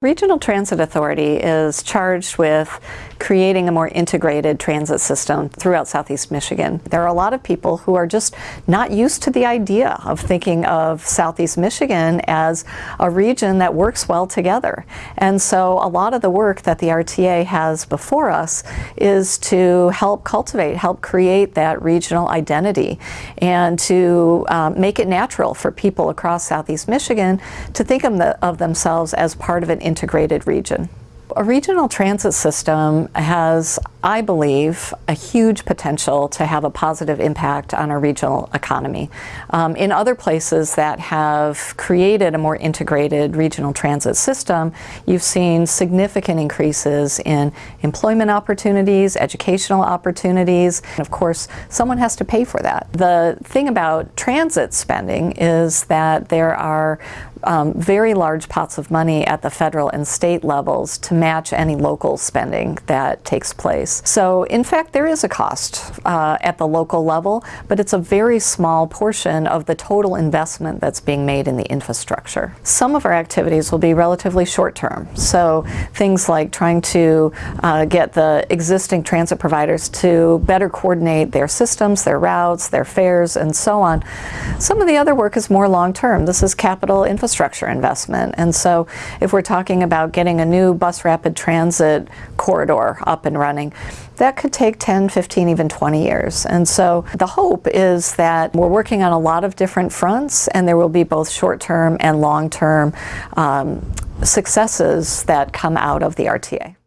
Regional Transit Authority is charged with creating a more integrated transit system throughout Southeast Michigan. There are a lot of people who are just not used to the idea of thinking of Southeast Michigan as a region that works well together. And so a lot of the work that the RTA has before us is to help cultivate, help create that regional identity and to um, make it natural for people across Southeast Michigan to think of, the, of themselves as part of an integrated region. A regional transit system has, I believe, a huge potential to have a positive impact on our regional economy. Um, in other places that have created a more integrated regional transit system, you've seen significant increases in employment opportunities, educational opportunities, and of course, someone has to pay for that. The thing about transit spending is that there are um, very large pots of money at the federal and state levels to match any local spending that takes place. So in fact there is a cost uh, at the local level but it's a very small portion of the total investment that's being made in the infrastructure. Some of our activities will be relatively short term so things like trying to uh, get the existing transit providers to better coordinate their systems, their routes, their fares and so on. Some of the other work is more long term. This is capital infrastructure infrastructure investment. And so if we're talking about getting a new bus rapid transit corridor up and running, that could take 10, 15, even 20 years. And so the hope is that we're working on a lot of different fronts and there will be both short-term and long-term um, successes that come out of the RTA.